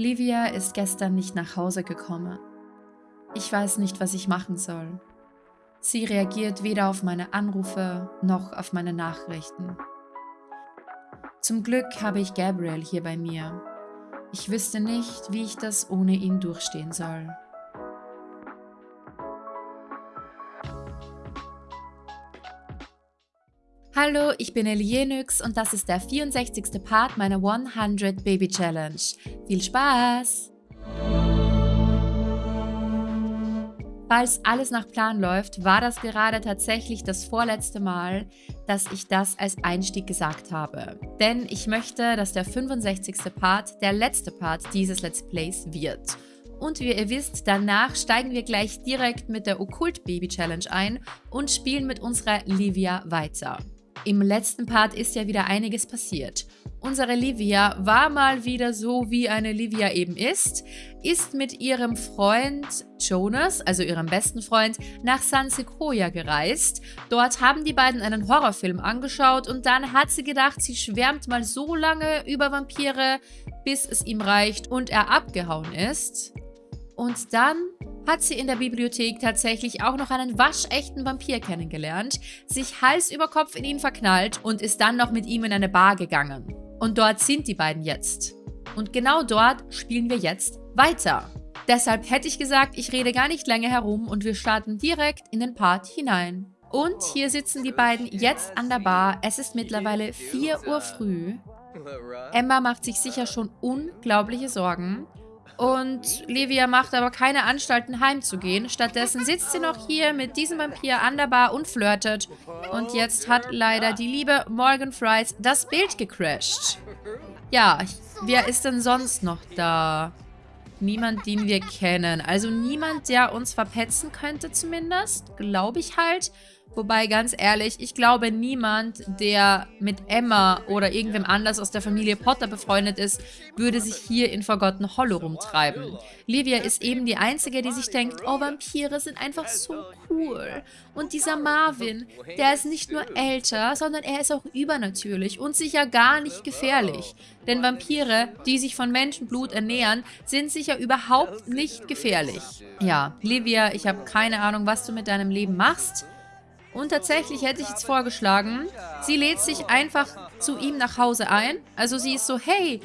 Livia ist gestern nicht nach Hause gekommen. Ich weiß nicht, was ich machen soll. Sie reagiert weder auf meine Anrufe noch auf meine Nachrichten. Zum Glück habe ich Gabriel hier bei mir. Ich wüsste nicht, wie ich das ohne ihn durchstehen soll. Hallo, ich bin Elienix und das ist der 64. Part meiner 100 Baby Challenge. Viel Spaß! Falls alles nach Plan läuft, war das gerade tatsächlich das vorletzte Mal, dass ich das als Einstieg gesagt habe. Denn ich möchte, dass der 65. Part der letzte Part dieses Let's Plays wird. Und wie ihr wisst, danach steigen wir gleich direkt mit der Okkult Baby Challenge ein und spielen mit unserer Livia weiter. Im letzten Part ist ja wieder einiges passiert. Unsere Livia war mal wieder so, wie eine Livia eben ist, ist mit ihrem Freund Jonas, also ihrem besten Freund, nach San Sequoia gereist. Dort haben die beiden einen Horrorfilm angeschaut und dann hat sie gedacht, sie schwärmt mal so lange über Vampire, bis es ihm reicht und er abgehauen ist. Und dann hat sie in der Bibliothek tatsächlich auch noch einen waschechten Vampir kennengelernt, sich Hals über Kopf in ihn verknallt und ist dann noch mit ihm in eine Bar gegangen. Und dort sind die beiden jetzt. Und genau dort spielen wir jetzt weiter. Deshalb hätte ich gesagt, ich rede gar nicht länger herum und wir starten direkt in den Part hinein. Und hier sitzen die beiden jetzt an der Bar. Es ist mittlerweile 4 Uhr früh. Emma macht sich sicher schon unglaubliche Sorgen. Und Livia macht aber keine Anstalten heimzugehen. Stattdessen sitzt sie noch hier mit diesem Vampir an der Bar und flirtet. Und jetzt hat leider die liebe Morgan Fries das Bild gecrashed. Ja, wer ist denn sonst noch da? Niemand, den wir kennen. Also niemand, der uns verpetzen könnte zumindest. Glaube ich halt. Wobei, ganz ehrlich, ich glaube, niemand, der mit Emma oder irgendwem anders aus der Familie Potter befreundet ist, würde sich hier in Forgotten Hollow rumtreiben. Livia ist eben die Einzige, die sich denkt, oh, Vampire sind einfach so cool. Und dieser Marvin, der ist nicht nur älter, sondern er ist auch übernatürlich und sicher gar nicht gefährlich. Denn Vampire, die sich von Menschenblut ernähren, sind sicher überhaupt nicht gefährlich. Ja, Livia, ich habe keine Ahnung, was du mit deinem Leben machst. Und tatsächlich hätte ich jetzt vorgeschlagen, sie lädt sich einfach zu ihm nach Hause ein. Also sie ist so, hey,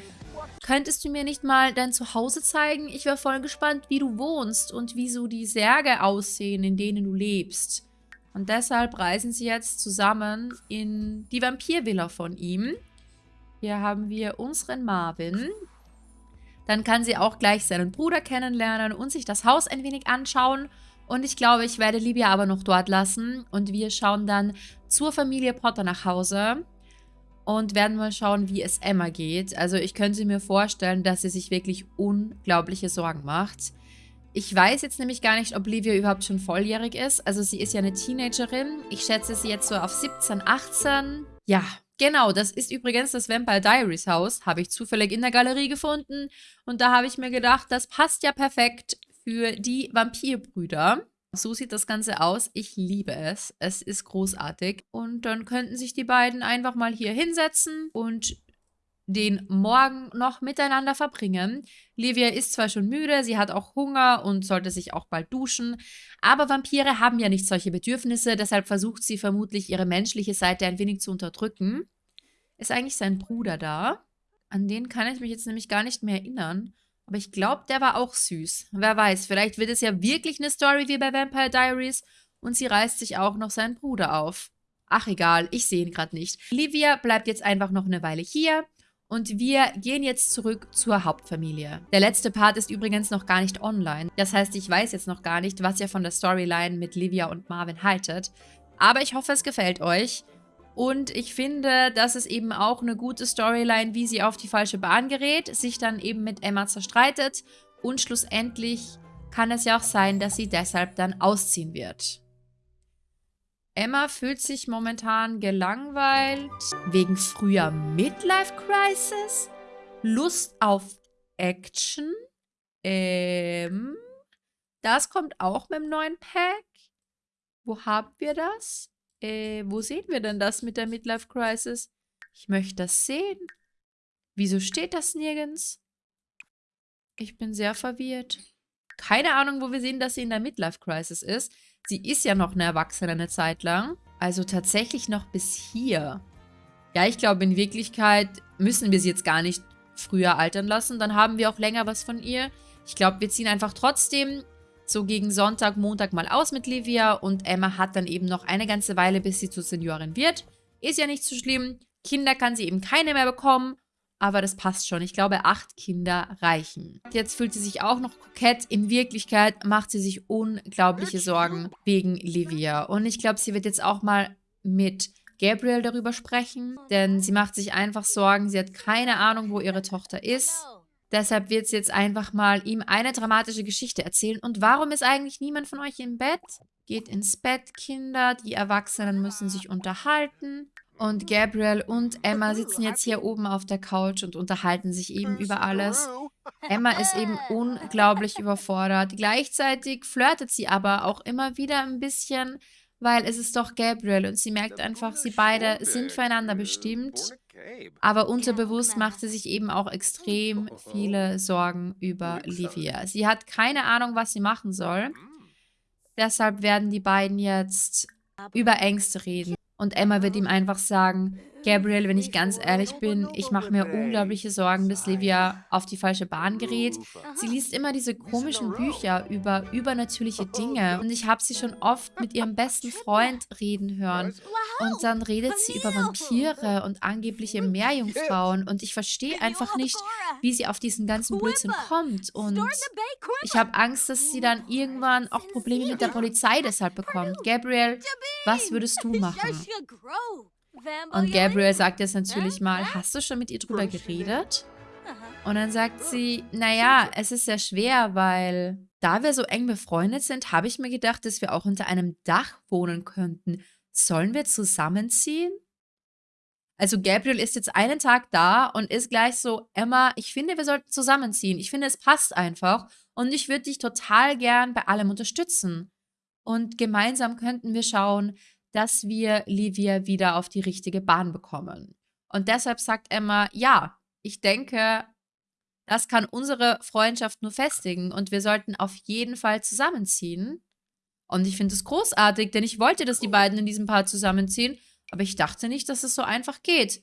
könntest du mir nicht mal dein Zuhause zeigen? Ich wäre voll gespannt, wie du wohnst und wie so die Särge aussehen, in denen du lebst. Und deshalb reisen sie jetzt zusammen in die Vampirvilla von ihm. Hier haben wir unseren Marvin. Dann kann sie auch gleich seinen Bruder kennenlernen und sich das Haus ein wenig anschauen. Und ich glaube, ich werde Libya aber noch dort lassen. Und wir schauen dann zur Familie Potter nach Hause. Und werden mal schauen, wie es Emma geht. Also ich könnte mir vorstellen, dass sie sich wirklich unglaubliche Sorgen macht. Ich weiß jetzt nämlich gar nicht, ob Livia überhaupt schon volljährig ist. Also sie ist ja eine Teenagerin. Ich schätze sie jetzt so auf 17, 18. Ja, genau. Das ist übrigens das Vampire Diaries Haus. Habe ich zufällig in der Galerie gefunden. Und da habe ich mir gedacht, das passt ja perfekt für die Vampirbrüder. So sieht das Ganze aus. Ich liebe es. Es ist großartig. Und dann könnten sich die beiden einfach mal hier hinsetzen und den Morgen noch miteinander verbringen. Livia ist zwar schon müde, sie hat auch Hunger und sollte sich auch bald duschen, aber Vampire haben ja nicht solche Bedürfnisse, deshalb versucht sie vermutlich ihre menschliche Seite ein wenig zu unterdrücken. Ist eigentlich sein Bruder da? An den kann ich mich jetzt nämlich gar nicht mehr erinnern. Aber ich glaube, der war auch süß. Wer weiß, vielleicht wird es ja wirklich eine Story wie bei Vampire Diaries und sie reißt sich auch noch seinen Bruder auf. Ach egal, ich sehe ihn gerade nicht. Livia bleibt jetzt einfach noch eine Weile hier und wir gehen jetzt zurück zur Hauptfamilie. Der letzte Part ist übrigens noch gar nicht online. Das heißt, ich weiß jetzt noch gar nicht, was ihr von der Storyline mit Livia und Marvin haltet. Aber ich hoffe, es gefällt euch. Und ich finde, das ist eben auch eine gute Storyline, wie sie auf die falsche Bahn gerät, sich dann eben mit Emma zerstreitet und schlussendlich kann es ja auch sein, dass sie deshalb dann ausziehen wird. Emma fühlt sich momentan gelangweilt wegen früher Midlife Crisis, Lust auf Action. Ähm, das kommt auch mit dem neuen Pack. Wo haben wir das? Äh, wo sehen wir denn das mit der Midlife Crisis? Ich möchte das sehen. Wieso steht das nirgends? Ich bin sehr verwirrt. Keine Ahnung, wo wir sehen, dass sie in der Midlife-Crisis ist. Sie ist ja noch eine Erwachsene eine Zeit lang. Also tatsächlich noch bis hier. Ja, ich glaube, in Wirklichkeit müssen wir sie jetzt gar nicht früher altern lassen. Dann haben wir auch länger was von ihr. Ich glaube, wir ziehen einfach trotzdem so gegen Sonntag, Montag mal aus mit Livia. Und Emma hat dann eben noch eine ganze Weile, bis sie zur Seniorin wird. Ist ja nicht so schlimm. Kinder kann sie eben keine mehr bekommen. Aber das passt schon. Ich glaube, acht Kinder reichen. Jetzt fühlt sie sich auch noch kokett. In Wirklichkeit macht sie sich unglaubliche Sorgen wegen Livia. Und ich glaube, sie wird jetzt auch mal mit Gabriel darüber sprechen. Denn sie macht sich einfach Sorgen. Sie hat keine Ahnung, wo ihre Tochter ist. Deshalb wird sie jetzt einfach mal ihm eine dramatische Geschichte erzählen. Und warum ist eigentlich niemand von euch im Bett? Geht ins Bett, Kinder. Die Erwachsenen müssen sich unterhalten. Und Gabriel und Emma sitzen jetzt hier oben auf der Couch und unterhalten sich eben über alles. Emma ist eben unglaublich überfordert. Gleichzeitig flirtet sie aber auch immer wieder ein bisschen, weil es ist doch Gabriel und sie merkt einfach, sie beide sind füreinander bestimmt. Aber unterbewusst macht sie sich eben auch extrem viele Sorgen über Livia. Sie hat keine Ahnung, was sie machen soll. Deshalb werden die beiden jetzt über Ängste reden. Und Emma wird ihm einfach sagen, Gabriel, wenn ich ganz ehrlich bin, ich mache mir unglaubliche Sorgen, dass Livia auf die falsche Bahn gerät. Sie liest immer diese komischen Bücher über übernatürliche Dinge. Und ich habe sie schon oft mit ihrem besten Freund reden hören. Und dann redet sie über Vampire und angebliche Meerjungfrauen. und ich verstehe einfach nicht, wie sie auf diesen ganzen Blödsinn kommt. Und ich habe Angst, dass sie dann irgendwann auch Probleme mit der Polizei deshalb bekommt. Gabriel, was würdest du machen? Und Gabriel sagt jetzt natürlich mal, hast du schon mit ihr drüber geredet? Und dann sagt sie, naja, es ist sehr schwer, weil da wir so eng befreundet sind, habe ich mir gedacht, dass wir auch unter einem Dach wohnen könnten. Sollen wir zusammenziehen? Also Gabriel ist jetzt einen Tag da und ist gleich so, Emma, ich finde, wir sollten zusammenziehen. Ich finde, es passt einfach und ich würde dich total gern bei allem unterstützen. Und gemeinsam könnten wir schauen, dass wir Livia wieder auf die richtige Bahn bekommen. Und deshalb sagt Emma, ja, ich denke, das kann unsere Freundschaft nur festigen und wir sollten auf jeden Fall zusammenziehen. Und ich finde es großartig, denn ich wollte, dass die beiden in diesem Paar zusammenziehen, aber ich dachte nicht, dass es so einfach geht.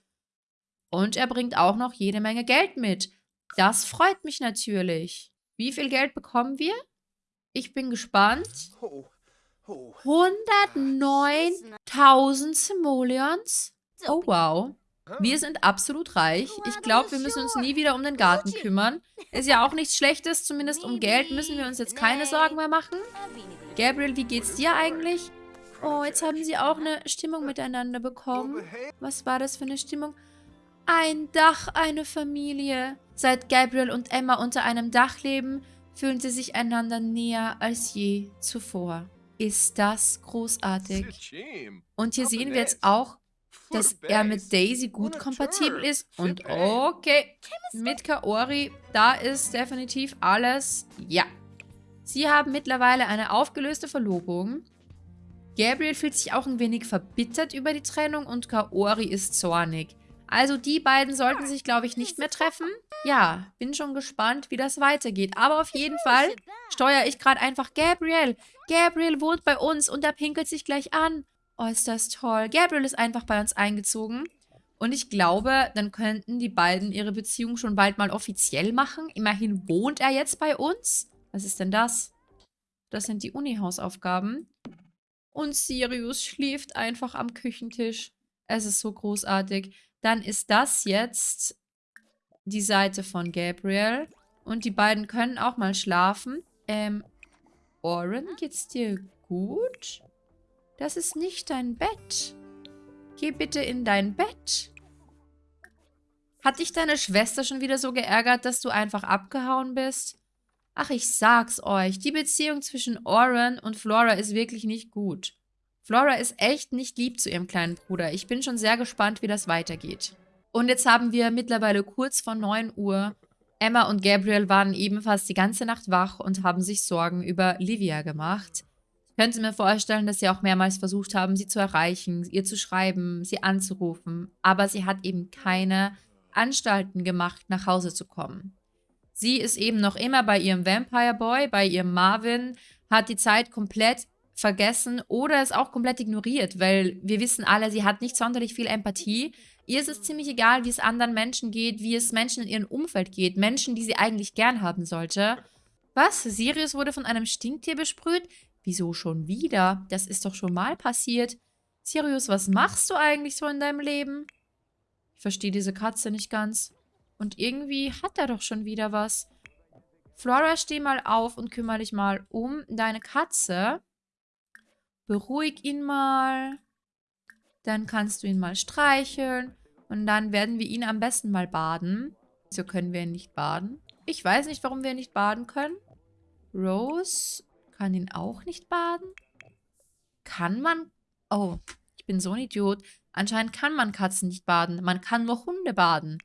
Und er bringt auch noch jede Menge Geld mit. Das freut mich natürlich. Wie viel Geld bekommen wir? Ich bin gespannt. 109.000 Simoleons? Oh, wow. Wir sind absolut reich. Ich glaube, wir müssen uns nie wieder um den Garten kümmern. Ist ja auch nichts Schlechtes, zumindest um Geld müssen wir uns jetzt keine Sorgen mehr machen. Gabriel, wie geht's dir eigentlich? Oh, jetzt haben sie auch eine Stimmung miteinander bekommen. Was war das für eine Stimmung? Ein Dach, eine Familie. Seit Gabriel und Emma unter einem Dach leben, fühlen sie sich einander näher als je zuvor ist das großartig. Und hier sehen wir jetzt auch, dass er mit Daisy gut kompatibel ist. Und okay, mit Kaori, da ist definitiv alles, ja. Sie haben mittlerweile eine aufgelöste Verlobung. Gabriel fühlt sich auch ein wenig verbittert über die Trennung und Kaori ist zornig. Also die beiden sollten sich, glaube ich, nicht mehr treffen. Ja, bin schon gespannt, wie das weitergeht. Aber auf jeden Fall steuere ich gerade einfach Gabriel. Gabriel wohnt bei uns und er pinkelt sich gleich an. Oh, ist das toll. Gabriel ist einfach bei uns eingezogen. Und ich glaube, dann könnten die beiden ihre Beziehung schon bald mal offiziell machen. Immerhin wohnt er jetzt bei uns. Was ist denn das? Das sind die Uni-Hausaufgaben. Und Sirius schläft einfach am Küchentisch. Es ist so großartig. Dann ist das jetzt die Seite von Gabriel. Und die beiden können auch mal schlafen. Ähm, Oren, geht's dir gut? Das ist nicht dein Bett. Geh bitte in dein Bett. Hat dich deine Schwester schon wieder so geärgert, dass du einfach abgehauen bist? Ach, ich sag's euch, die Beziehung zwischen Oren und Flora ist wirklich nicht gut. Flora ist echt nicht lieb zu ihrem kleinen Bruder. Ich bin schon sehr gespannt, wie das weitergeht. Und jetzt haben wir mittlerweile kurz vor 9 Uhr. Emma und Gabriel waren ebenfalls die ganze Nacht wach und haben sich Sorgen über Livia gemacht. Ich könnte mir vorstellen, dass sie auch mehrmals versucht haben, sie zu erreichen, ihr zu schreiben, sie anzurufen. Aber sie hat eben keine Anstalten gemacht, nach Hause zu kommen. Sie ist eben noch immer bei ihrem Vampire Boy, bei ihrem Marvin, hat die Zeit komplett vergessen oder es auch komplett ignoriert, weil wir wissen alle, sie hat nicht sonderlich viel Empathie. Ihr ist es ziemlich egal, wie es anderen Menschen geht, wie es Menschen in ihrem Umfeld geht, Menschen, die sie eigentlich gern haben sollte. Was? Sirius wurde von einem Stinktier besprüht? Wieso schon wieder? Das ist doch schon mal passiert. Sirius, was machst du eigentlich so in deinem Leben? Ich verstehe diese Katze nicht ganz. Und irgendwie hat er doch schon wieder was. Flora, steh mal auf und kümmere dich mal um deine Katze. Beruhig ihn mal. Dann kannst du ihn mal streicheln. Und dann werden wir ihn am besten mal baden. Wieso können wir ihn nicht baden? Ich weiß nicht, warum wir ihn nicht baden können. Rose kann ihn auch nicht baden. Kann man... Oh, ich bin so ein Idiot. Anscheinend kann man Katzen nicht baden. Man kann nur Hunde baden.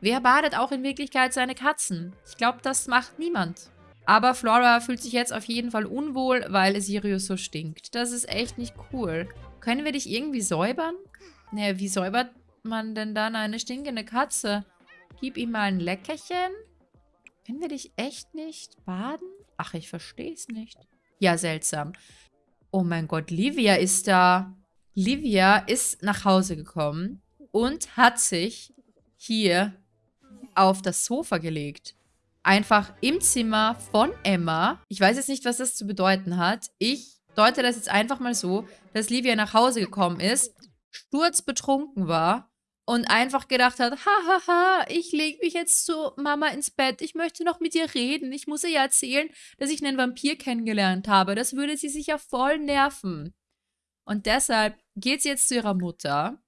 Wer badet auch in Wirklichkeit seine Katzen? Ich glaube, das macht niemand. Aber Flora fühlt sich jetzt auf jeden Fall unwohl, weil Sirius so stinkt. Das ist echt nicht cool. Können wir dich irgendwie säubern? Naja, wie säubert man denn dann eine stinkende Katze? Gib ihm mal ein Leckerchen. Können wir dich echt nicht baden? Ach, ich verstehe es nicht. Ja, seltsam. Oh mein Gott, Livia ist da. Livia ist nach Hause gekommen und hat sich hier auf das Sofa gelegt. Einfach im Zimmer von Emma. Ich weiß jetzt nicht, was das zu bedeuten hat. Ich deute das jetzt einfach mal so, dass Livia nach Hause gekommen ist, sturzbetrunken war und einfach gedacht hat, hahaha, ha, ha, ich lege mich jetzt zu Mama ins Bett, ich möchte noch mit ihr reden, ich muss ihr ja erzählen, dass ich einen Vampir kennengelernt habe, das würde sie sicher voll nerven. Und deshalb geht sie jetzt zu ihrer Mutter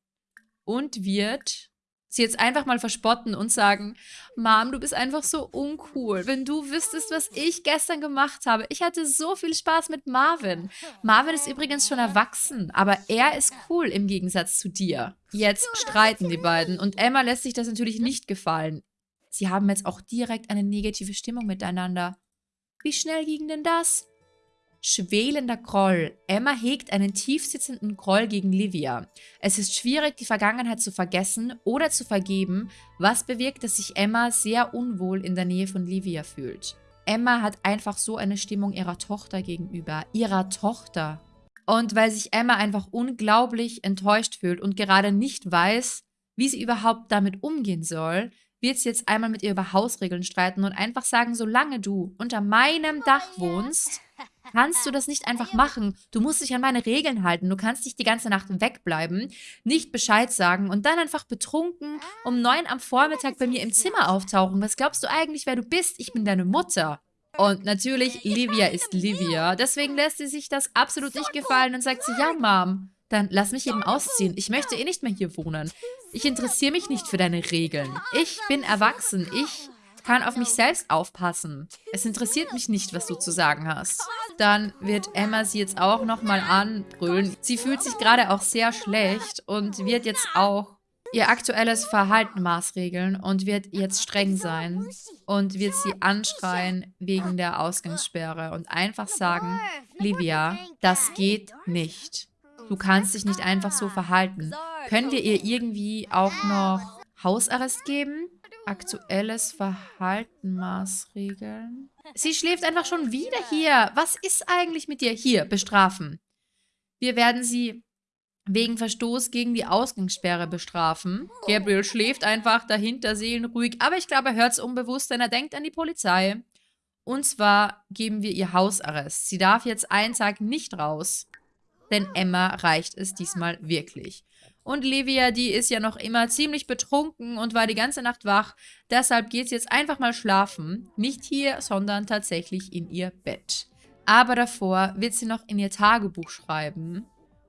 und wird sie jetzt einfach mal verspotten und sagen, Mom, du bist einfach so uncool. Wenn du wüsstest, was ich gestern gemacht habe. Ich hatte so viel Spaß mit Marvin. Marvin ist übrigens schon erwachsen, aber er ist cool im Gegensatz zu dir. Jetzt streiten die beiden und Emma lässt sich das natürlich nicht gefallen. Sie haben jetzt auch direkt eine negative Stimmung miteinander. Wie schnell ging denn das? Schwelender Groll. Emma hegt einen tiefsitzenden Groll gegen Livia. Es ist schwierig, die Vergangenheit zu vergessen oder zu vergeben, was bewirkt, dass sich Emma sehr unwohl in der Nähe von Livia fühlt. Emma hat einfach so eine Stimmung ihrer Tochter gegenüber. Ihrer Tochter. Und weil sich Emma einfach unglaublich enttäuscht fühlt und gerade nicht weiß, wie sie überhaupt damit umgehen soll, wird sie jetzt einmal mit ihr über Hausregeln streiten und einfach sagen, solange du unter meinem Dach wohnst, kannst du das nicht einfach machen. Du musst dich an meine Regeln halten. Du kannst nicht die ganze Nacht wegbleiben, nicht Bescheid sagen und dann einfach betrunken um neun am Vormittag bei mir im Zimmer auftauchen. Was glaubst du eigentlich, wer du bist? Ich bin deine Mutter. Und natürlich, Livia ist Livia. Deswegen lässt sie sich das absolut nicht gefallen und sagt sie, ja, Mom, dann lass mich eben ausziehen. Ich möchte eh nicht mehr hier wohnen. Ich interessiere mich nicht für deine Regeln. Ich bin erwachsen. Ich kann auf mich selbst aufpassen. Es interessiert mich nicht, was du zu sagen hast. Dann wird Emma sie jetzt auch nochmal anbrüllen. Sie fühlt sich gerade auch sehr schlecht und wird jetzt auch ihr aktuelles Verhalten maßregeln und wird jetzt streng sein und wird sie anschreien wegen der Ausgangssperre und einfach sagen, Livia, das geht nicht. Du kannst dich nicht einfach so verhalten. Können wir ihr irgendwie auch noch Hausarrest geben? Aktuelles Verhalten maßregeln. Sie schläft einfach schon wieder hier. Was ist eigentlich mit dir? Hier, bestrafen. Wir werden sie wegen Verstoß gegen die Ausgangssperre bestrafen. Gabriel schläft einfach dahinter seelenruhig, aber ich glaube, er hört es unbewusst, denn er denkt an die Polizei. Und zwar geben wir ihr Hausarrest. Sie darf jetzt einen Tag nicht raus, denn Emma reicht es diesmal wirklich. Und Livia, die ist ja noch immer ziemlich betrunken und war die ganze Nacht wach. Deshalb geht sie jetzt einfach mal schlafen. Nicht hier, sondern tatsächlich in ihr Bett. Aber davor wird sie noch in ihr Tagebuch schreiben.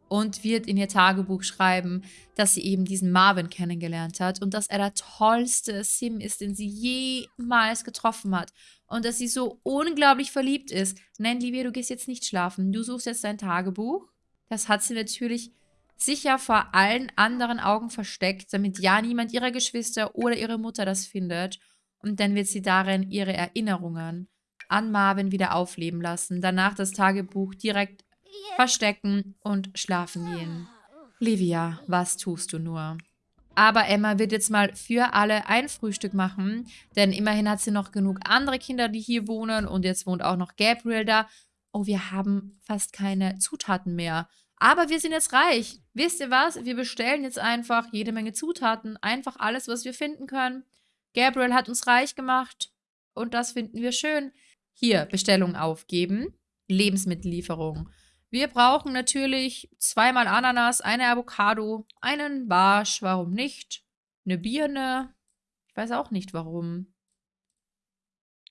Und wird in ihr Tagebuch schreiben, dass sie eben diesen Marvin kennengelernt hat. Und dass er der tollste Sim ist, den sie jemals getroffen hat. Und dass sie so unglaublich verliebt ist. Nein, Livia, du gehst jetzt nicht schlafen. Du suchst jetzt dein Tagebuch. Das hat sie natürlich sicher vor allen anderen Augen versteckt, damit ja niemand ihrer Geschwister oder ihre Mutter das findet. Und dann wird sie darin ihre Erinnerungen an Marvin wieder aufleben lassen, danach das Tagebuch direkt verstecken und schlafen gehen. Livia, was tust du nur? Aber Emma wird jetzt mal für alle ein Frühstück machen, denn immerhin hat sie noch genug andere Kinder, die hier wohnen und jetzt wohnt auch noch Gabriel da. Oh, wir haben fast keine Zutaten mehr. Aber wir sind jetzt reich. Wisst ihr was? Wir bestellen jetzt einfach jede Menge Zutaten. Einfach alles, was wir finden können. Gabriel hat uns reich gemacht. Und das finden wir schön. Hier, Bestellung aufgeben. Lebensmittellieferung. Wir brauchen natürlich zweimal Ananas, eine Avocado, einen Barsch, warum nicht? Eine Birne. Ich weiß auch nicht, warum.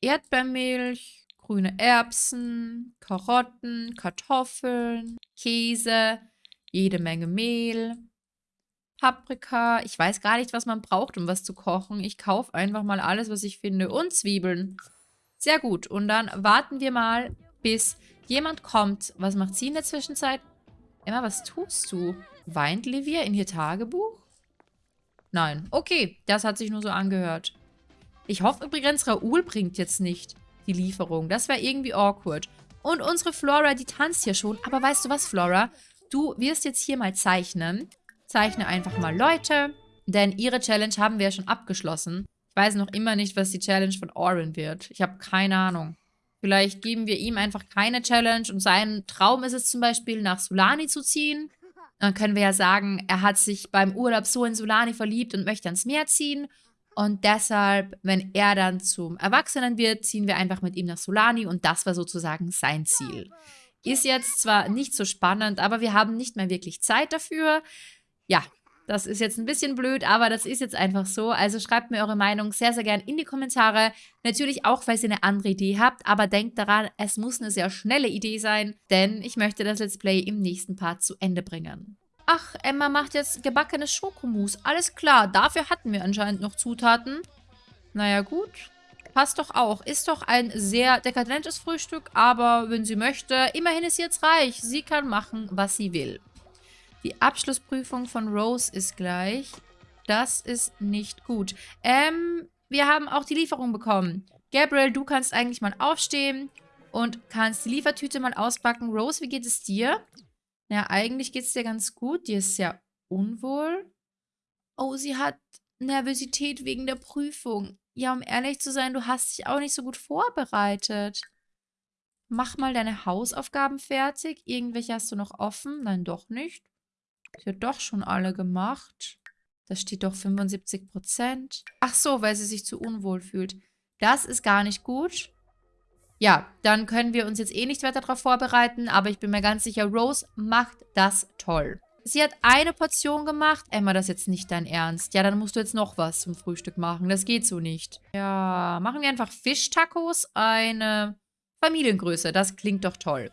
Erdbeermilch, grüne Erbsen, Karotten, Kartoffeln, Käse, jede Menge Mehl, Paprika. Ich weiß gar nicht, was man braucht, um was zu kochen. Ich kaufe einfach mal alles, was ich finde. Und Zwiebeln. Sehr gut. Und dann warten wir mal, bis jemand kommt. Was macht sie in der Zwischenzeit? Emma, was tust du? Weint Livia in ihr Tagebuch? Nein. Okay, das hat sich nur so angehört. Ich hoffe übrigens, Raoul bringt jetzt nicht die Lieferung. Das wäre irgendwie awkward. Und unsere Flora, die tanzt hier schon. Aber weißt du was, Flora? Du wirst jetzt hier mal zeichnen. Zeichne einfach mal Leute. Denn ihre Challenge haben wir ja schon abgeschlossen. Ich weiß noch immer nicht, was die Challenge von Oren wird. Ich habe keine Ahnung. Vielleicht geben wir ihm einfach keine Challenge und sein Traum ist es zum Beispiel, nach Sulani zu ziehen. Dann können wir ja sagen, er hat sich beim Urlaub so in Sulani verliebt und möchte ans Meer ziehen. Und deshalb, wenn er dann zum Erwachsenen wird, ziehen wir einfach mit ihm nach Solani und das war sozusagen sein Ziel. Ist jetzt zwar nicht so spannend, aber wir haben nicht mehr wirklich Zeit dafür. Ja, das ist jetzt ein bisschen blöd, aber das ist jetzt einfach so. Also schreibt mir eure Meinung sehr, sehr gern in die Kommentare. Natürlich auch, falls ihr eine andere Idee habt, aber denkt daran, es muss eine sehr schnelle Idee sein, denn ich möchte das Let's Play im nächsten Part zu Ende bringen. Ach, Emma macht jetzt gebackenes Schokomousse. Alles klar, dafür hatten wir anscheinend noch Zutaten. Naja, gut. Passt doch auch. Ist doch ein sehr dekadentes Frühstück, aber wenn sie möchte, immerhin ist sie jetzt reich. Sie kann machen, was sie will. Die Abschlussprüfung von Rose ist gleich. Das ist nicht gut. Ähm, wir haben auch die Lieferung bekommen. Gabriel, du kannst eigentlich mal aufstehen und kannst die Liefertüte mal auspacken. Rose, wie geht es dir? Ja, eigentlich geht es dir ganz gut. Die ist sehr unwohl. Oh, sie hat Nervosität wegen der Prüfung. Ja, um ehrlich zu sein, du hast dich auch nicht so gut vorbereitet. Mach mal deine Hausaufgaben fertig. Irgendwelche hast du noch offen? Nein, doch nicht. Sie hat doch schon alle gemacht. Da steht doch 75 Prozent. Ach so, weil sie sich zu unwohl fühlt. Das ist gar nicht gut. Ja, dann können wir uns jetzt eh nicht weiter darauf vorbereiten, aber ich bin mir ganz sicher, Rose macht das toll. Sie hat eine Portion gemacht. Emma, das ist jetzt nicht dein Ernst. Ja, dann musst du jetzt noch was zum Frühstück machen. Das geht so nicht. Ja, machen wir einfach Fischtacos. Eine Familiengröße. Das klingt doch toll.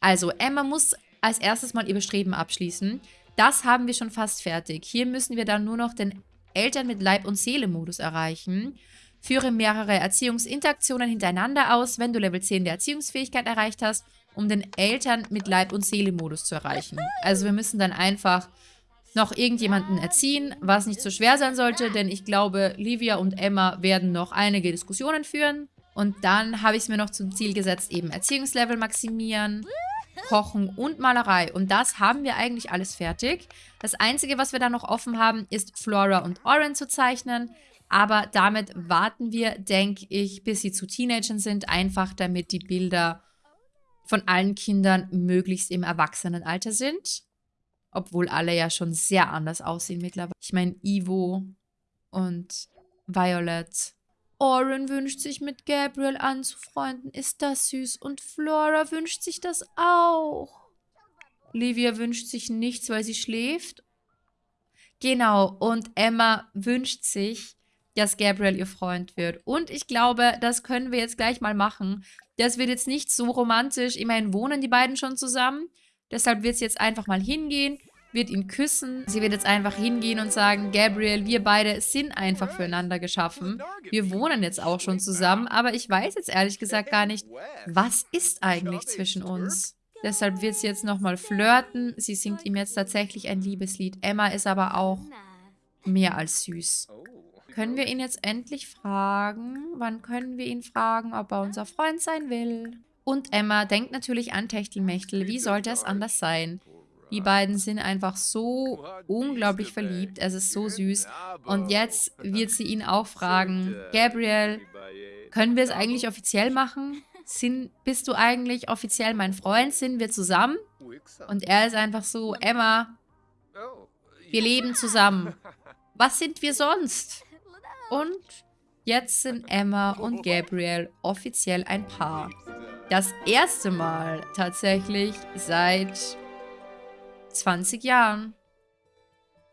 Also, Emma muss als erstes mal ihr Bestreben abschließen. Das haben wir schon fast fertig. Hier müssen wir dann nur noch den Eltern mit Leib- und Seele-Modus erreichen. Führe mehrere Erziehungsinteraktionen hintereinander aus, wenn du Level 10 der Erziehungsfähigkeit erreicht hast, um den Eltern mit Leib- und Seele-Modus zu erreichen. Also wir müssen dann einfach noch irgendjemanden erziehen, was nicht so schwer sein sollte, denn ich glaube, Livia und Emma werden noch einige Diskussionen führen. Und dann habe ich es mir noch zum Ziel gesetzt, eben Erziehungslevel maximieren, Kochen und Malerei. Und das haben wir eigentlich alles fertig. Das Einzige, was wir da noch offen haben, ist Flora und Oren zu zeichnen. Aber damit warten wir, denke ich, bis sie zu Teenagern sind, einfach damit die Bilder von allen Kindern möglichst im Erwachsenenalter sind. Obwohl alle ja schon sehr anders aussehen mittlerweile. Ich meine, Ivo und Violet. Oren wünscht sich mit Gabriel anzufreunden. Ist das süß. Und Flora wünscht sich das auch. Livia wünscht sich nichts, weil sie schläft. Genau, und Emma wünscht sich, dass Gabriel ihr Freund wird. Und ich glaube, das können wir jetzt gleich mal machen. Das wird jetzt nicht so romantisch. Immerhin wohnen die beiden schon zusammen. Deshalb wird sie jetzt einfach mal hingehen, wird ihn küssen. Sie wird jetzt einfach hingehen und sagen, Gabriel, wir beide sind einfach füreinander geschaffen. Wir wohnen jetzt auch schon zusammen, aber ich weiß jetzt ehrlich gesagt gar nicht, was ist eigentlich zwischen uns? Deshalb wird sie jetzt nochmal flirten. Sie singt ihm jetzt tatsächlich ein Liebeslied. Emma ist aber auch mehr als süß. Können wir ihn jetzt endlich fragen? Wann können wir ihn fragen, ob er unser Freund sein will? Und Emma denkt natürlich an Techtelmechtel. Wie sollte es anders sein? Die beiden sind einfach so unglaublich verliebt. Es ist so süß. Und jetzt wird sie ihn auch fragen, Gabriel, können wir es eigentlich offiziell machen? Sind, bist du eigentlich offiziell mein Freund? Sind wir zusammen? Und er ist einfach so, Emma, wir leben zusammen. Was sind wir sonst? Und jetzt sind Emma und Gabriel offiziell ein Paar. Das erste Mal tatsächlich seit 20 Jahren.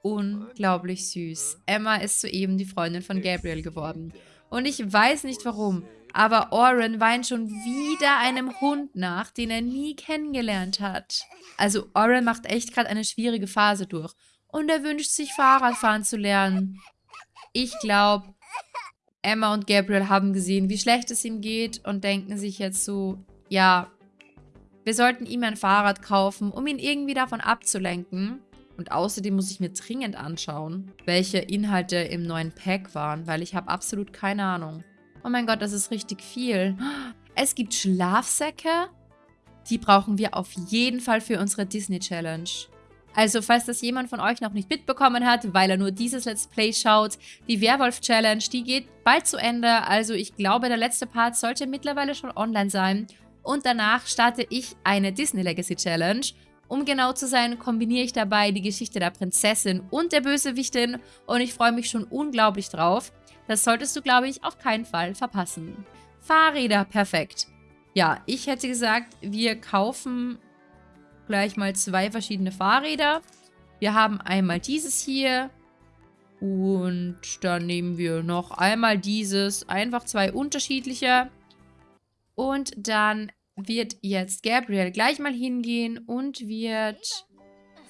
Unglaublich süß. Emma ist soeben die Freundin von Gabriel geworden. Und ich weiß nicht warum, aber Oren weint schon wieder einem Hund nach, den er nie kennengelernt hat. Also Oren macht echt gerade eine schwierige Phase durch. Und er wünscht sich Fahrradfahren zu lernen. Ich glaube, Emma und Gabriel haben gesehen, wie schlecht es ihm geht und denken sich jetzt so, ja, wir sollten ihm ein Fahrrad kaufen, um ihn irgendwie davon abzulenken. Und außerdem muss ich mir dringend anschauen, welche Inhalte im neuen Pack waren, weil ich habe absolut keine Ahnung. Oh mein Gott, das ist richtig viel. Es gibt Schlafsäcke. Die brauchen wir auf jeden Fall für unsere Disney Challenge. Also, falls das jemand von euch noch nicht mitbekommen hat, weil er nur dieses Let's Play schaut, die Werwolf-Challenge, die geht bald zu Ende. Also, ich glaube, der letzte Part sollte mittlerweile schon online sein. Und danach starte ich eine Disney Legacy Challenge. Um genau zu sein, kombiniere ich dabei die Geschichte der Prinzessin und der Bösewichtin. Und ich freue mich schon unglaublich drauf. Das solltest du, glaube ich, auf keinen Fall verpassen. Fahrräder, perfekt. Ja, ich hätte gesagt, wir kaufen gleich mal zwei verschiedene Fahrräder. Wir haben einmal dieses hier. Und dann nehmen wir noch einmal dieses. Einfach zwei unterschiedliche. Und dann wird jetzt Gabriel gleich mal hingehen und wird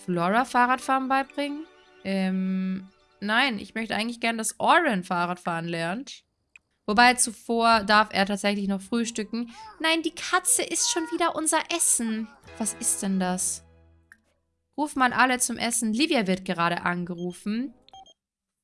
Flora Fahrradfahren beibringen. Ähm, nein, ich möchte eigentlich gerne, dass Oren Fahrradfahren lernt. Wobei zuvor darf er tatsächlich noch frühstücken. Nein, die Katze ist schon wieder unser Essen. Was ist denn das? Ruf mal alle zum Essen. Livia wird gerade angerufen.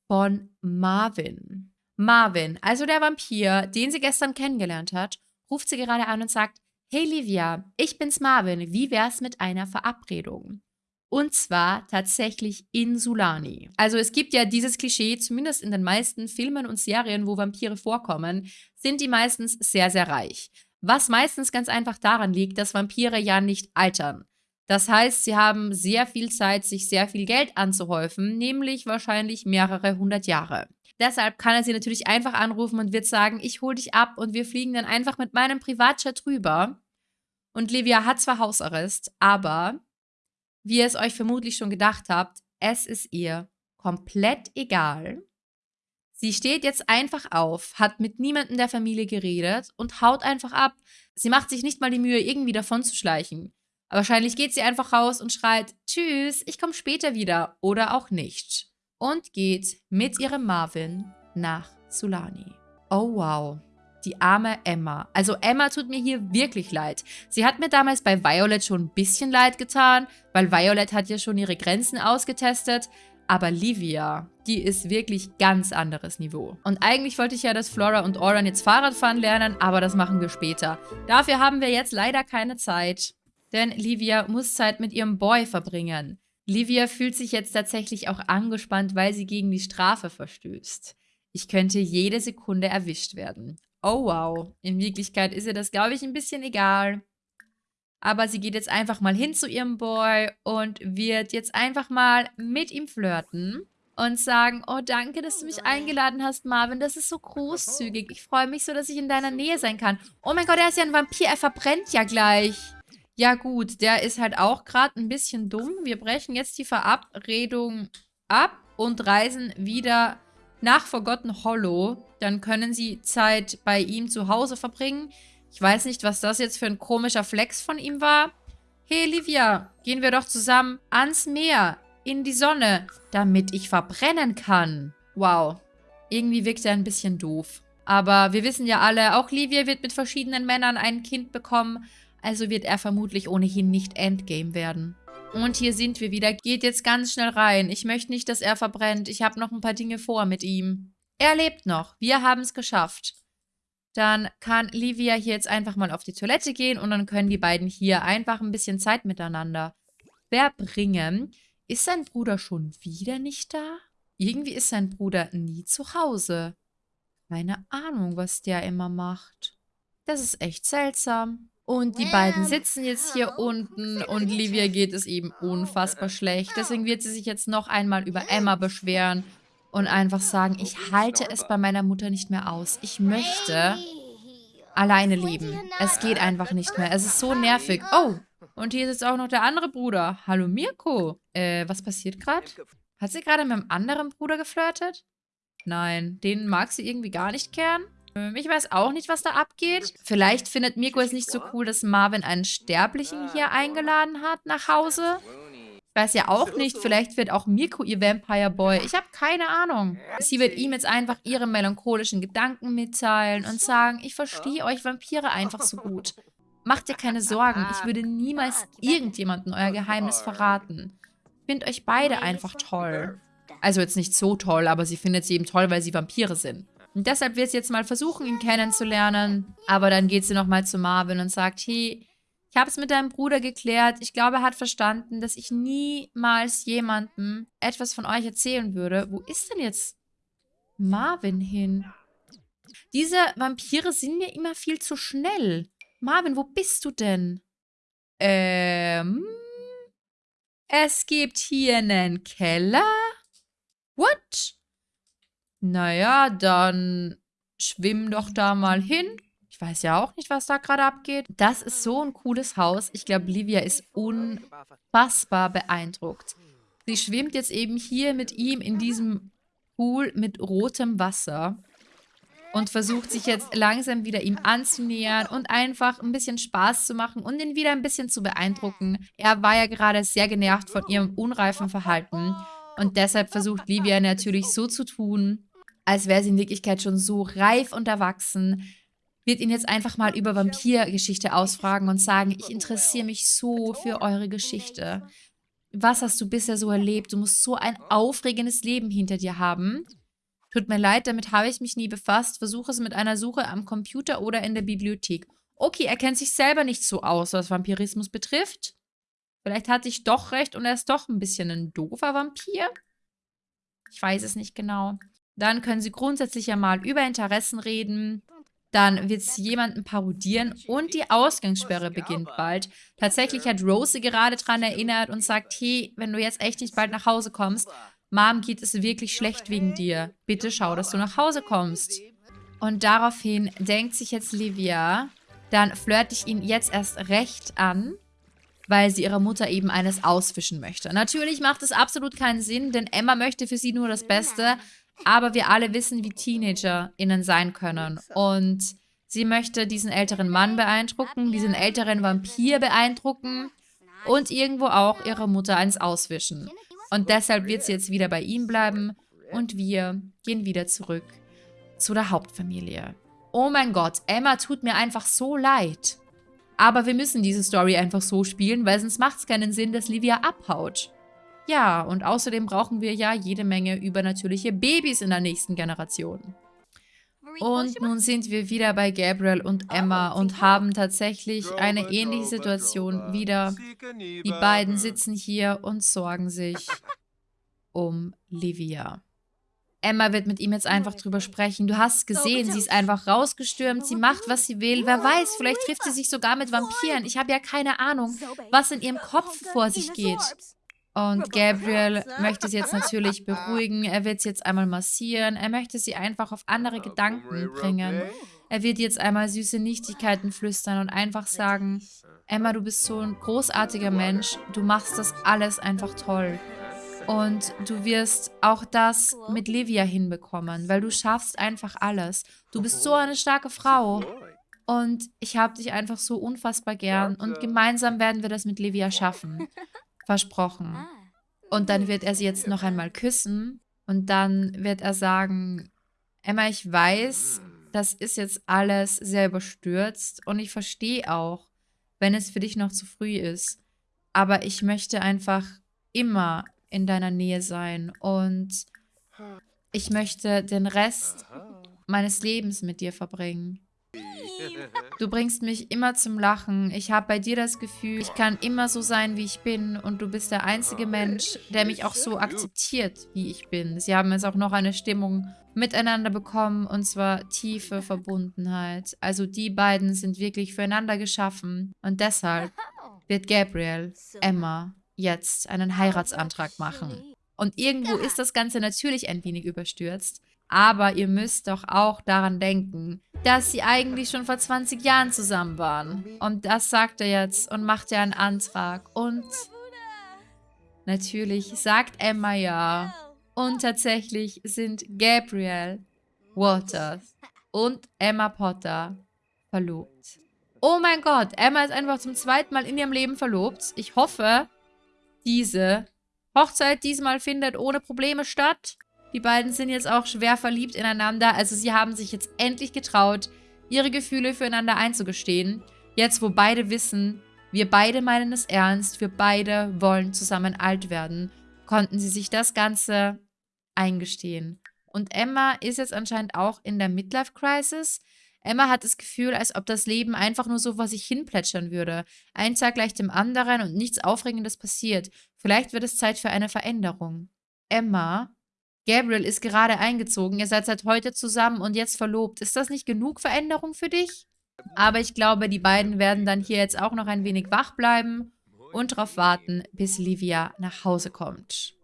Von Marvin. Marvin, also der Vampir, den sie gestern kennengelernt hat, ruft sie gerade an und sagt, Hey Livia, ich bin's Marvin, wie wär's mit einer Verabredung? Und zwar tatsächlich in Sulani. Also es gibt ja dieses Klischee, zumindest in den meisten Filmen und Serien, wo Vampire vorkommen, sind die meistens sehr, sehr reich. Was meistens ganz einfach daran liegt, dass Vampire ja nicht altern. Das heißt, sie haben sehr viel Zeit, sich sehr viel Geld anzuhäufen, nämlich wahrscheinlich mehrere hundert Jahre. Deshalb kann er sie natürlich einfach anrufen und wird sagen, ich hole dich ab und wir fliegen dann einfach mit meinem Privatjet rüber. Und Livia hat zwar Hausarrest, aber wie ihr es euch vermutlich schon gedacht habt, es ist ihr komplett egal. Sie steht jetzt einfach auf, hat mit niemandem der Familie geredet und haut einfach ab. Sie macht sich nicht mal die Mühe, irgendwie davon zu schleichen. Aber wahrscheinlich geht sie einfach raus und schreit, Tschüss, ich komme später wieder oder auch nicht. Und geht mit ihrem Marvin nach Sulani. Oh wow die arme Emma. Also Emma tut mir hier wirklich leid. Sie hat mir damals bei Violet schon ein bisschen leid getan, weil Violet hat ja schon ihre Grenzen ausgetestet. Aber Livia, die ist wirklich ganz anderes Niveau. Und eigentlich wollte ich ja, dass Flora und Oran jetzt Fahrradfahren lernen, aber das machen wir später. Dafür haben wir jetzt leider keine Zeit. Denn Livia muss Zeit mit ihrem Boy verbringen. Livia fühlt sich jetzt tatsächlich auch angespannt, weil sie gegen die Strafe verstößt. Ich könnte jede Sekunde erwischt werden. Oh wow. In Wirklichkeit ist ihr das, glaube ich, ein bisschen egal. Aber sie geht jetzt einfach mal hin zu ihrem Boy und wird jetzt einfach mal mit ihm flirten und sagen, oh danke, dass du mich eingeladen hast, Marvin, das ist so großzügig. Ich freue mich so, dass ich in deiner Nähe sein kann. Oh mein Gott, er ist ja ein Vampir, er verbrennt ja gleich. Ja gut, der ist halt auch gerade ein bisschen dumm. Wir brechen jetzt die Verabredung ab und reisen wieder nach Forgotten Hollow. Dann können sie Zeit bei ihm zu Hause verbringen. Ich weiß nicht, was das jetzt für ein komischer Flex von ihm war. Hey, Livia, gehen wir doch zusammen ans Meer, in die Sonne, damit ich verbrennen kann. Wow. Irgendwie wirkt er ein bisschen doof. Aber wir wissen ja alle, auch Livia wird mit verschiedenen Männern ein Kind bekommen. Also wird er vermutlich ohnehin nicht Endgame werden. Und hier sind wir wieder. Geht jetzt ganz schnell rein. Ich möchte nicht, dass er verbrennt. Ich habe noch ein paar Dinge vor mit ihm. Er lebt noch. Wir haben es geschafft. Dann kann Livia hier jetzt einfach mal auf die Toilette gehen und dann können die beiden hier einfach ein bisschen Zeit miteinander verbringen. Ist sein Bruder schon wieder nicht da? Irgendwie ist sein Bruder nie zu Hause. Keine Ahnung, was der immer macht. Das ist echt seltsam. Und die beiden sitzen jetzt hier unten und Livia geht es eben unfassbar schlecht. Deswegen wird sie sich jetzt noch einmal über Emma beschweren und einfach sagen, ich halte es bei meiner Mutter nicht mehr aus. Ich möchte alleine leben. Es geht einfach nicht mehr. Es ist so nervig. Oh, und hier ist jetzt auch noch der andere Bruder. Hallo Mirko. Äh, was passiert gerade? Hat sie gerade mit einem anderen Bruder geflirtet? Nein, den mag sie irgendwie gar nicht kehren. Ähm, ich weiß auch nicht, was da abgeht. Vielleicht findet Mirko es nicht so cool, dass Marvin einen Sterblichen hier eingeladen hat nach Hause. Ich weiß ja auch nicht, vielleicht wird auch Mirko ihr Vampire Boy. Ich habe keine Ahnung. Sie wird ihm jetzt einfach ihre melancholischen Gedanken mitteilen und sagen, ich verstehe euch Vampire einfach so gut. Macht dir keine Sorgen, ich würde niemals irgendjemandem euer Geheimnis verraten. Ich finde euch beide einfach toll. Also jetzt nicht so toll, aber sie findet sie eben toll, weil sie Vampire sind. Und deshalb wird sie jetzt mal versuchen, ihn kennenzulernen. Aber dann geht sie nochmal zu Marvin und sagt, hey, ich habe es mit deinem Bruder geklärt. Ich glaube, er hat verstanden, dass ich niemals jemandem etwas von euch erzählen würde. Wo ist denn jetzt Marvin hin? Diese Vampire sind mir immer viel zu schnell. Marvin, wo bist du denn? Ähm... Es gibt hier einen Keller. What? Naja, dann schwimm doch da mal hin. Ich weiß ja auch nicht, was da gerade abgeht. Das ist so ein cooles Haus. Ich glaube, Livia ist unfassbar beeindruckt. Sie schwimmt jetzt eben hier mit ihm in diesem Pool mit rotem Wasser und versucht sich jetzt langsam wieder ihm anzunähern und einfach ein bisschen Spaß zu machen und ihn wieder ein bisschen zu beeindrucken. Er war ja gerade sehr genervt von ihrem unreifen Verhalten und deshalb versucht Livia natürlich so zu tun, als wäre sie in Wirklichkeit schon so reif und erwachsen, wird ihn jetzt einfach mal über Vampirgeschichte ausfragen und sagen, ich interessiere mich so für eure Geschichte. Was hast du bisher so erlebt? Du musst so ein aufregendes Leben hinter dir haben. Tut mir leid, damit habe ich mich nie befasst. Versuche es mit einer Suche am Computer oder in der Bibliothek. Okay, er kennt sich selber nicht so aus, was Vampirismus betrifft. Vielleicht hatte ich doch recht und er ist doch ein bisschen ein doofer Vampir. Ich weiß es nicht genau. Dann können sie grundsätzlich ja mal über Interessen reden. Dann wird sie jemanden parodieren und die Ausgangssperre beginnt bald. Tatsächlich hat Rose gerade daran erinnert und sagt, hey, wenn du jetzt echt nicht bald nach Hause kommst, Mom geht es wirklich schlecht wegen dir. Bitte schau, dass du nach Hause kommst. Und daraufhin denkt sich jetzt Livia, dann flirte ich ihn jetzt erst recht an, weil sie ihrer Mutter eben eines ausfischen möchte. Natürlich macht es absolut keinen Sinn, denn Emma möchte für sie nur das Beste, aber wir alle wissen, wie TeenagerInnen sein können. Und sie möchte diesen älteren Mann beeindrucken, diesen älteren Vampir beeindrucken und irgendwo auch ihrer Mutter eins auswischen. Und deshalb wird sie jetzt wieder bei ihm bleiben und wir gehen wieder zurück zu der Hauptfamilie. Oh mein Gott, Emma tut mir einfach so leid. Aber wir müssen diese Story einfach so spielen, weil sonst macht es keinen Sinn, dass Livia abhaut. Ja, und außerdem brauchen wir ja jede Menge übernatürliche Babys in der nächsten Generation. Und nun sind wir wieder bei Gabriel und Emma und haben tatsächlich eine ähnliche Situation wieder. Die beiden sitzen hier und sorgen sich um Livia. Emma wird mit ihm jetzt einfach drüber sprechen. Du hast gesehen, sie ist einfach rausgestürmt, sie macht, was sie will. Wer weiß, vielleicht trifft sie sich sogar mit Vampiren. Ich habe ja keine Ahnung, was in ihrem Kopf vor sich geht. Und Gabriel möchte sie jetzt natürlich beruhigen. Er wird sie jetzt einmal massieren. Er möchte sie einfach auf andere Gedanken bringen. Er wird jetzt einmal süße Nichtigkeiten flüstern und einfach sagen, Emma, du bist so ein großartiger Mensch. Du machst das alles einfach toll. Und du wirst auch das mit Livia hinbekommen, weil du schaffst einfach alles. Du bist so eine starke Frau. Und ich habe dich einfach so unfassbar gern. Und gemeinsam werden wir das mit Livia schaffen. Versprochen. Ah. Und dann wird er sie jetzt noch einmal küssen und dann wird er sagen, Emma, ich weiß, das ist jetzt alles sehr überstürzt und ich verstehe auch, wenn es für dich noch zu früh ist. Aber ich möchte einfach immer in deiner Nähe sein und ich möchte den Rest meines Lebens mit dir verbringen. Du bringst mich immer zum Lachen. Ich habe bei dir das Gefühl, ich kann immer so sein, wie ich bin. Und du bist der einzige Mensch, der mich auch so akzeptiert, wie ich bin. Sie haben jetzt auch noch eine Stimmung miteinander bekommen, und zwar tiefe Verbundenheit. Also die beiden sind wirklich füreinander geschaffen. Und deshalb wird Gabriel Emma jetzt einen Heiratsantrag machen. Und irgendwo ist das Ganze natürlich ein wenig überstürzt. Aber ihr müsst doch auch daran denken, dass sie eigentlich schon vor 20 Jahren zusammen waren. Und das sagt er jetzt und macht ja einen Antrag. Und natürlich sagt Emma ja. Und tatsächlich sind Gabriel Waters und Emma Potter verlobt. Oh mein Gott, Emma ist einfach zum zweiten Mal in ihrem Leben verlobt. Ich hoffe, diese Hochzeit diesmal findet ohne Probleme statt. Die beiden sind jetzt auch schwer verliebt ineinander. Also sie haben sich jetzt endlich getraut, ihre Gefühle füreinander einzugestehen. Jetzt, wo beide wissen, wir beide meinen es ernst, wir beide wollen zusammen alt werden, konnten sie sich das Ganze eingestehen. Und Emma ist jetzt anscheinend auch in der Midlife-Crisis. Emma hat das Gefühl, als ob das Leben einfach nur so vor sich hin plätschern würde. Ein Tag gleich dem anderen und nichts Aufregendes passiert. Vielleicht wird es Zeit für eine Veränderung. Emma Gabriel ist gerade eingezogen, ihr seid seit heute zusammen und jetzt verlobt. Ist das nicht genug Veränderung für dich? Aber ich glaube, die beiden werden dann hier jetzt auch noch ein wenig wach bleiben und darauf warten, bis Livia nach Hause kommt.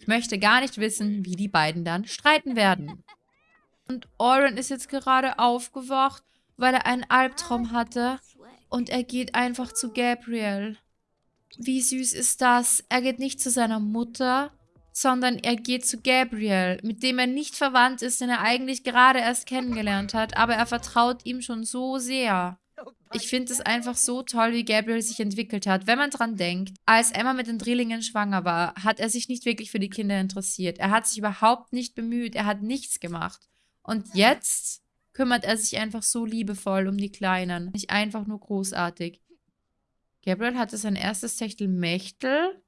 Ich möchte gar nicht wissen, wie die beiden dann streiten werden. Und Oren ist jetzt gerade aufgewacht, weil er einen Albtraum hatte. Und er geht einfach zu Gabriel. Wie süß ist das? Er geht nicht zu seiner Mutter, sondern er geht zu Gabriel, mit dem er nicht verwandt ist, den er eigentlich gerade erst kennengelernt hat, aber er vertraut ihm schon so sehr. Ich finde es einfach so toll, wie Gabriel sich entwickelt hat. Wenn man dran denkt, als Emma mit den Drillingen schwanger war, hat er sich nicht wirklich für die Kinder interessiert. Er hat sich überhaupt nicht bemüht, er hat nichts gemacht. Und jetzt kümmert er sich einfach so liebevoll um die Kleinen. Nicht einfach nur großartig. Gabriel hatte sein erstes Techtelmechtel.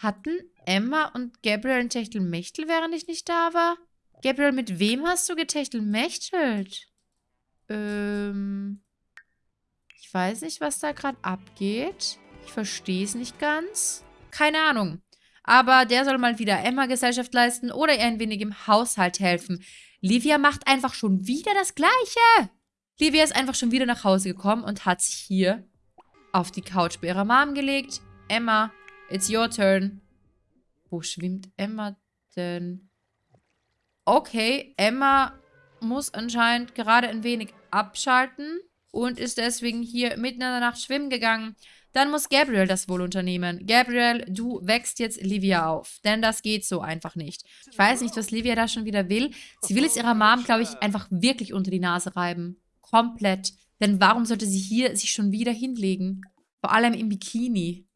Hatten Emma und Gabriel ein Techtelmechtel, während ich nicht da war? Gabriel, mit wem hast du getechtelmechtelt? Ähm, ich weiß nicht, was da gerade abgeht. Ich verstehe es nicht ganz. Keine Ahnung. Aber der soll mal wieder Emma Gesellschaft leisten oder ihr ein wenig im Haushalt helfen. Livia macht einfach schon wieder das Gleiche. Livia ist einfach schon wieder nach Hause gekommen und hat sich hier auf die Couch bei ihrer Mom gelegt. Emma, it's your turn. Wo schwimmt Emma denn? Okay, Emma muss anscheinend gerade ein wenig abschalten und ist deswegen hier mitten in der Nacht schwimmen gegangen. Dann muss Gabriel das wohl unternehmen. Gabriel, du wächst jetzt Livia auf. Denn das geht so einfach nicht. Ich weiß nicht, was Livia da schon wieder will. Sie will es ihrer Mom, glaube ich, einfach wirklich unter die Nase reiben. Komplett. Denn warum sollte sie hier sich schon wieder hinlegen? Vor allem im Bikini.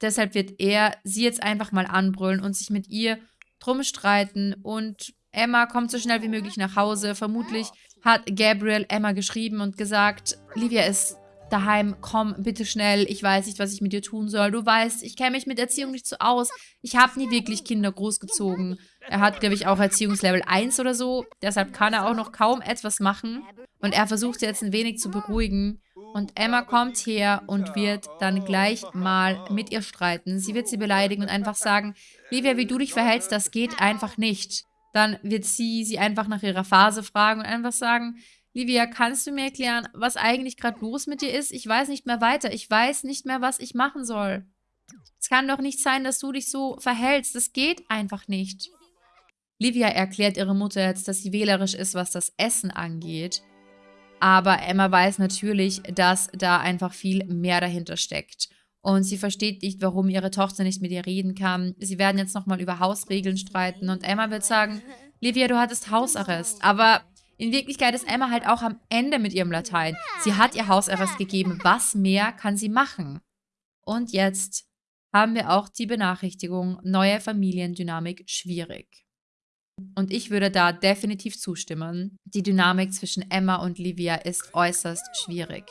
Deshalb wird er sie jetzt einfach mal anbrüllen und sich mit ihr drum streiten. Und Emma kommt so schnell wie möglich nach Hause. Vermutlich hat Gabriel Emma geschrieben und gesagt, Livia ist daheim, komm bitte schnell, ich weiß nicht, was ich mit dir tun soll. Du weißt, ich kenne mich mit Erziehung nicht so aus. Ich habe nie wirklich Kinder großgezogen. Er hat, glaube ich, auch Erziehungslevel 1 oder so. Deshalb kann er auch noch kaum etwas machen. Und er versucht sie jetzt ein wenig zu beruhigen. Und Emma kommt her und wird dann gleich mal mit ihr streiten. Sie wird sie beleidigen und einfach sagen, Livia, wie du dich verhältst, das geht einfach nicht. Dann wird sie sie einfach nach ihrer Phase fragen und einfach sagen, Livia, kannst du mir erklären, was eigentlich gerade los mit dir ist? Ich weiß nicht mehr weiter. Ich weiß nicht mehr, was ich machen soll. Es kann doch nicht sein, dass du dich so verhältst. Das geht einfach nicht. Livia erklärt ihre Mutter jetzt, dass sie wählerisch ist, was das Essen angeht. Aber Emma weiß natürlich, dass da einfach viel mehr dahinter steckt. Und sie versteht nicht, warum ihre Tochter nicht mit ihr reden kann. Sie werden jetzt nochmal über Hausregeln streiten. Und Emma wird sagen, Livia, du hattest Hausarrest. Aber in Wirklichkeit ist Emma halt auch am Ende mit ihrem Latein. Sie hat ihr Hausarrest gegeben. Was mehr kann sie machen? Und jetzt haben wir auch die Benachrichtigung, neue Familiendynamik schwierig. Und ich würde da definitiv zustimmen. Die Dynamik zwischen Emma und Livia ist äußerst schwierig.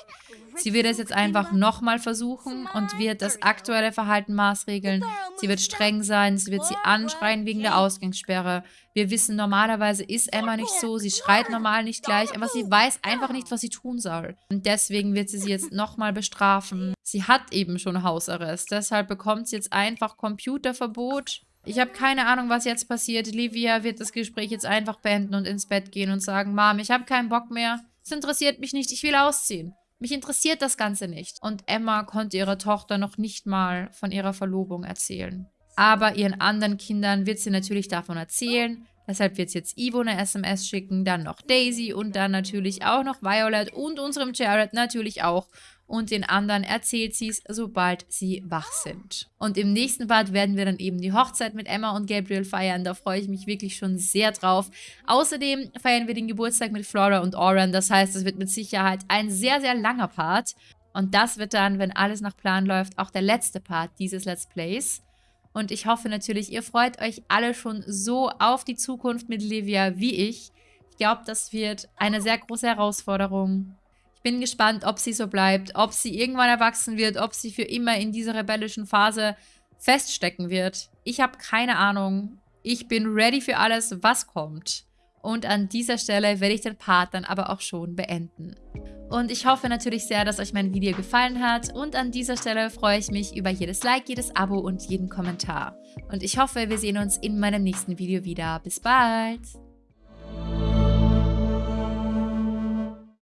Sie wird es jetzt einfach nochmal versuchen und wird das aktuelle Verhalten maßregeln. Sie wird streng sein, sie wird sie anschreien wegen der Ausgangssperre. Wir wissen, normalerweise ist Emma nicht so, sie schreit normal nicht gleich, aber sie weiß einfach nicht, was sie tun soll. Und deswegen wird sie sie jetzt nochmal bestrafen. Sie hat eben schon Hausarrest, deshalb bekommt sie jetzt einfach Computerverbot. Ich habe keine Ahnung, was jetzt passiert. Livia wird das Gespräch jetzt einfach beenden und ins Bett gehen und sagen, Mom, ich habe keinen Bock mehr. Es interessiert mich nicht, ich will ausziehen. Mich interessiert das Ganze nicht. Und Emma konnte ihrer Tochter noch nicht mal von ihrer Verlobung erzählen. Aber ihren anderen Kindern wird sie natürlich davon erzählen. Deshalb wird jetzt Ivo eine SMS schicken, dann noch Daisy und dann natürlich auch noch Violet und unserem Jared natürlich auch und den anderen erzählt sie es, sobald sie wach sind. Und im nächsten Part werden wir dann eben die Hochzeit mit Emma und Gabriel feiern. Da freue ich mich wirklich schon sehr drauf. Außerdem feiern wir den Geburtstag mit Flora und Oren. Das heißt, es wird mit Sicherheit ein sehr, sehr langer Part. Und das wird dann, wenn alles nach Plan läuft, auch der letzte Part dieses Let's Plays. Und ich hoffe natürlich, ihr freut euch alle schon so auf die Zukunft mit Livia wie ich. Ich glaube, das wird eine sehr große Herausforderung bin gespannt, ob sie so bleibt, ob sie irgendwann erwachsen wird, ob sie für immer in dieser rebellischen Phase feststecken wird. Ich habe keine Ahnung. Ich bin ready für alles, was kommt. Und an dieser Stelle werde ich den Part dann aber auch schon beenden. Und ich hoffe natürlich sehr, dass euch mein Video gefallen hat und an dieser Stelle freue ich mich über jedes Like, jedes Abo und jeden Kommentar. Und ich hoffe, wir sehen uns in meinem nächsten Video wieder. Bis bald!